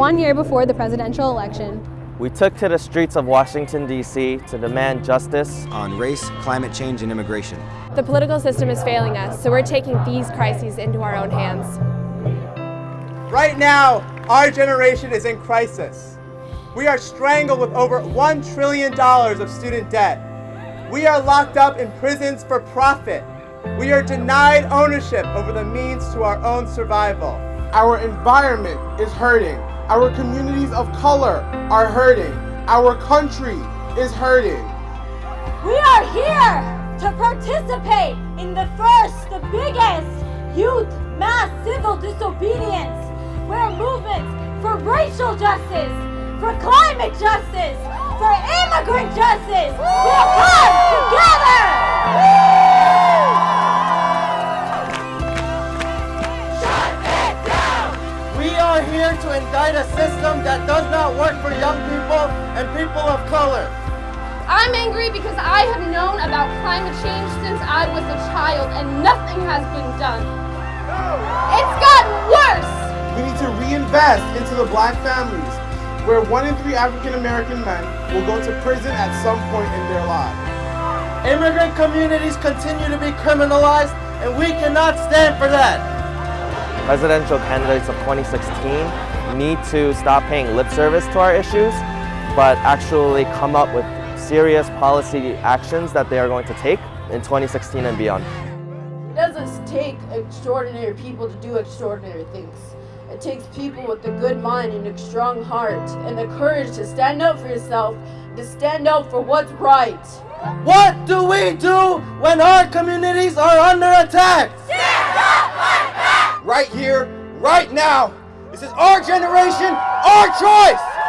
one year before the presidential election. We took to the streets of Washington, D.C. to demand justice on race, climate change, and immigration. The political system is failing us, so we're taking these crises into our own hands. Right now, our generation is in crisis. We are strangled with over $1 trillion of student debt. We are locked up in prisons for profit. We are denied ownership over the means to our own survival. Our environment is hurting. Our communities of color are hurting. Our country is hurting. We are here to participate in the first, the biggest youth mass civil disobedience. We're movements for racial justice, for climate justice, for immigrant justice. Are here to indict a system that does not work for young people and people of color. I'm angry because I have known about climate change since I was a child and nothing has been done. It's gotten worse! We need to reinvest into the black families, where one in three African American men will go to prison at some point in their lives. Immigrant communities continue to be criminalized, and we cannot stand for that. Presidential candidates of 2016 need to stop paying lip service to our issues, but actually come up with serious policy actions that they are going to take in 2016 and beyond. It doesn't take extraordinary people to do extraordinary things. It takes people with a good mind and a strong heart and the courage to stand up for yourself, to stand up for what's right. What do we do when our communities are under attack? Right here, right now. This is our generation, our choice!